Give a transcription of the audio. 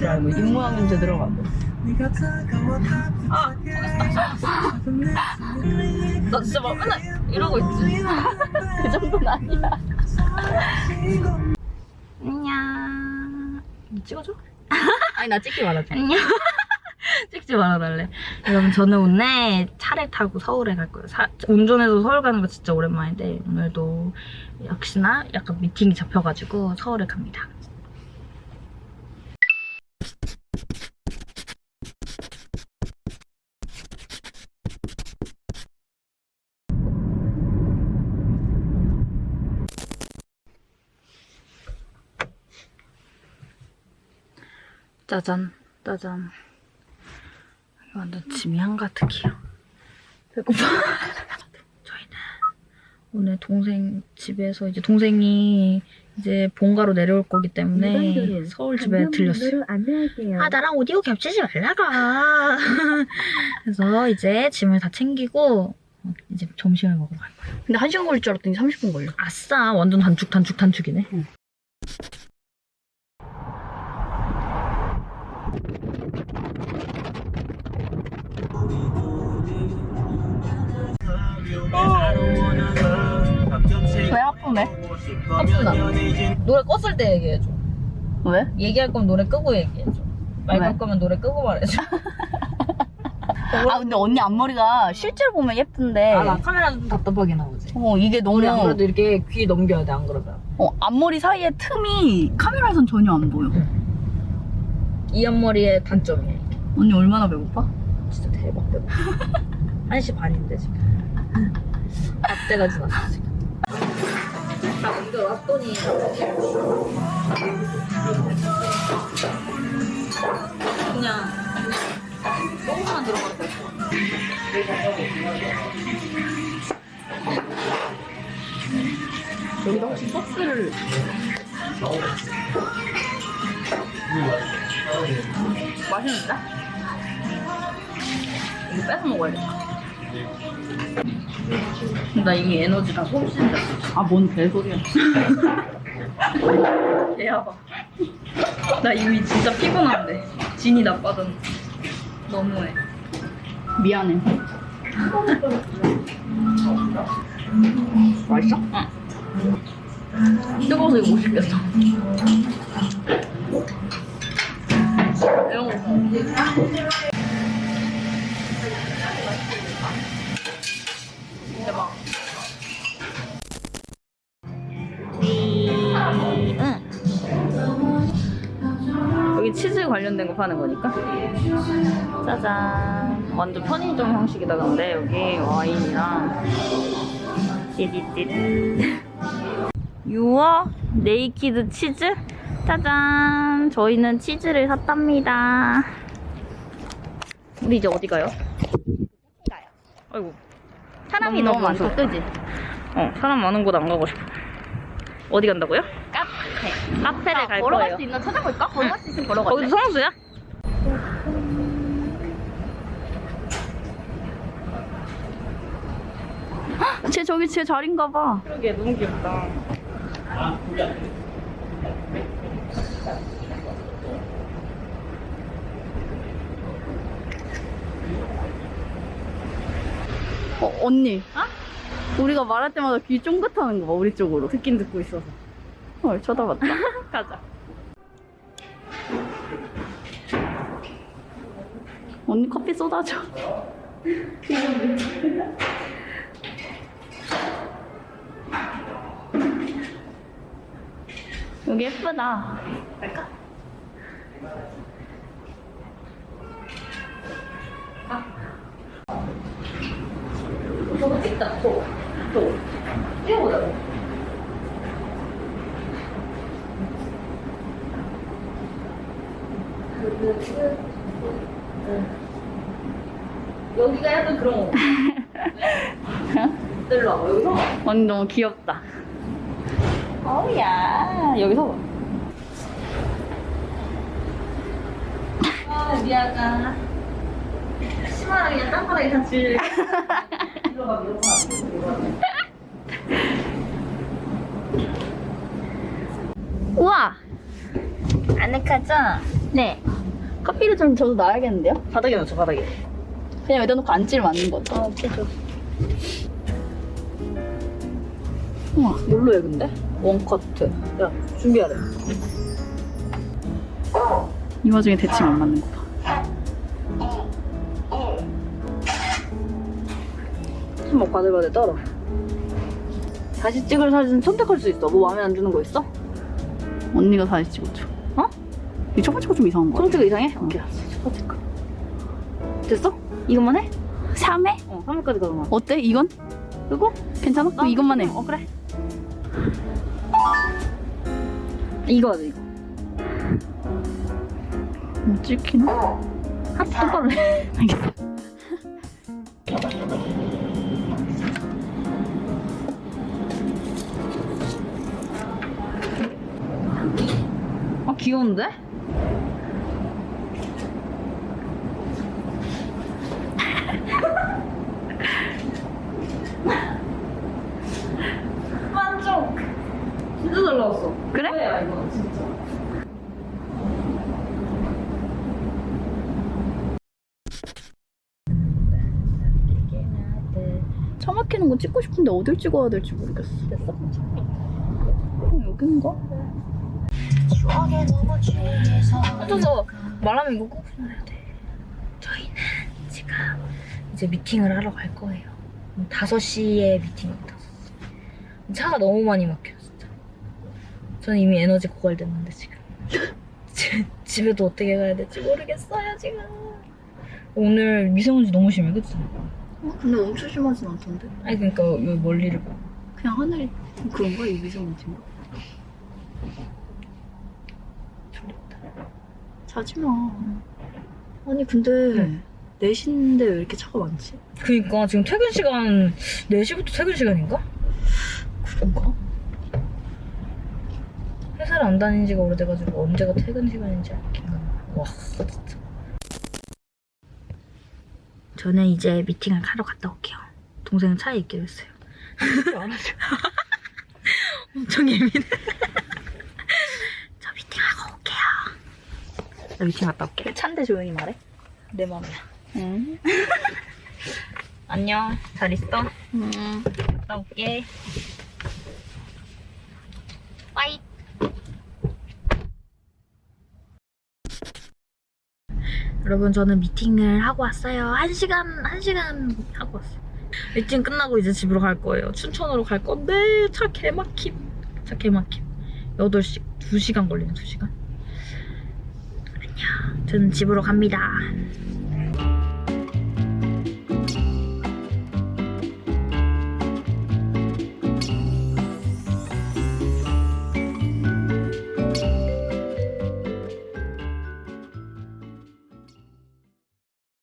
모양인 줄 들어가고. 아, 나 진짜 막 맨날 이러고 있지. 그 정도는 아니야. 안녕. 찍어줘? 아니 나 찍지 말아줘. 안녕. 찍지 말아달래. 여러분 저는 오늘 차를 타고 서울에 갈 거예요. 사- 운전해서 서울 가는 거 진짜 오랜만인데 오늘도 역시나 약간 미팅이 잡혀가지고 서울에 갑니다. 짜잔, 짜잔. 완전 짐이 한가득이요. 배고파. 저희는 오늘 동생 집에서 이제 동생이 이제 본가로 내려올 거기 때문에 서울 집에 들렸어요. 아 나랑 오디오 겹치지 말라가. 그래서 이제 짐을 다 챙기고 어, 이제 점심을 먹으러 갈 거예요. 근데 1시간 걸릴 줄 알았더니 30분 걸려. 아싸 완전 단축 단축 단축이네. 배 네. 아프나. 노래 껐을 때 얘기해줘. 왜? 얘기할 거면 노래 끄고 얘기해줘. 말 왜? 걸 거면 노래 끄고 말해줘. 아 근데 언니 앞머리가 실제로 보면 예쁜데 아, 나 카메라 좀 답답하게 나오지. 어 이게 너무 안 그래도 이렇게 귀 넘겨야 돼, 안 그러면. 어, 앞머리 사이에 틈이 카메라에선 전혀 안 보여. 이 앞머리의 단점이야. 이게. 언니 얼마나 배고파? 진짜 대박 대박. 1시 반인데 지금. 밥 때가 지났어 지금. 다 옮겨놨더니 그냥 들어가도 될것 같아. 여기다 혹시 소스를 맛있는데? 이거 뺏어 먹어야겠다. 나 이미 에너지가 손실이다. 아, 뭔 개소리야. 개야봐. 나 이미 진짜 피곤한데. 진이 나빠졌네. 너무해. 미안해. 맛있어? 응. 뜨거워서 이거 못 씹겠어. 이런 거 관련된 거 파는 거니까. 짜잔. 완전 편의점 형식이다 근데 여기 와인이랑 띠디띠. 유어 Naked Cheese? 짜잔. 저희는 치즈를 샀답니다. 우리 이제 어디 가요? 아이고. 사람이 너무 많다, 그지? 어, 사람 많은 곳 안 가고 싶어. 어디 간다고요? 카페. 카페를 갈 걸어갈 거예요. 수 있나 찾아볼까? 걸어갈 수 있으면 걸어가자. 거기도 성수야? 쟤 저기 쟤 자리인가 봐. 그러게, 너무 귀엽다. 어, 언니. 우리가 말할 때마다 귀 쫑긋하는 거 봐, 우리 쪽으로. 듣긴 듣고 있어서. 헐, 쳐다봤다. 가자. 언니 커피 쏟아줘. 여기 예쁘다. 갈까? 아. 저거 찍다, 저거. 저거. 뛰어보자고. 약간 그런 거. 일로 와봐, 여기서. 언니 너무 귀엽다. 어우야, 여기서 봐. 아, 미안하다. 심하게 그냥 땅바닥에 같이. 들어가, 들어가. 우와! 아늑하죠? 네. 커피를 좀 저도 놔야겠는데요? 바닥에 놓죠, 바닥에. 그냥 여기다 놓고 앉지를 않는 거죠. 아, 그죠. 우와. 뭘로 해, 근데? 원커트. 야, 준비하래. 이 와중에 대칭 안 맞는 거 봐. 한번 바들바들 떨어. 다시 찍을 사진 선택할 수 있어. 뭐 마음에 안 드는 거 있어? 언니가 사진 찍어줘. 어? 이 첫 번째가 좀 이상한 거 같아. 선택 이상해? 오케이, 알았어. 첫 번째 거. 됐어? 이것만 해? 3회? 어, 3회까지 가면. 어때? 이건? 그리고? 괜찮아? 그럼 이것만 해. 어, 그래. 이거 하자, 이거. 뭐 찍히나? 하트 똑바로 해. 알겠어. 아, 귀여운데? 만족! 진짜 그래? 뭐야, 이거, 진짜. 차 막히는 거 찍고 싶은데 어딜 찍어야 될지 모르겠어. 됐어? 어, 여긴가? 혼자서 말하면 이거 꼭 해야 돼. 저희는 지금 이제 미팅을 하러 갈 거예요. 5시에 미팅입니다. 차가 너무 많이 막혀 저는 이미 에너지 고갈됐는데, 지금. 지- 집에도 어떻게 가야 될지 모르겠어요, 지금. 오늘 미세먼지 너무 심해, 그치? 어, 근데 엄청 심하진 않던데. 아니, 그러니까 여기 멀리를 봐. 그냥 하늘이 그런가? 이 미세먼지인가? 졸립다. 자지 마. 아니 근데 4시인데 왜 이렇게 차가 많지? 그니까 지금 퇴근 시간, 4시부터 퇴근 시간인가? 그런가? 회사를 안 다닌 지가 오래돼가지고 언제가 퇴근 시간인지 알겠나 와 진짜. 저는 이제 미팅을 하러 갔다 올게요. 동생은 차에 있기로 했어요. 엄청 예민해. 저 미팅하고 올게요. 나 미팅 갔다 올게. 찬데 조용히 말해. 내 맘이야. 응. 안녕. 잘 있어? 응. 갔다 올게 여러분 저는 미팅을 하고 왔어요. 한 시간 한 시간 하고 왔어요. 미팅 끝나고 이제 집으로 갈 거예요. 춘천으로 갈 건데 차 개막힘 차 개막힘. 8시 2시간 걸리네 2시간. 안녕. 저는 집으로 갑니다